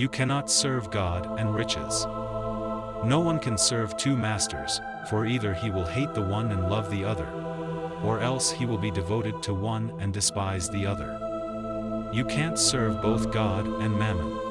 You cannot serve God and riches. No one can serve two masters, for either he will hate the one and love the other, or else he will be devoted to one and despise the other. You can't serve both God and mammon.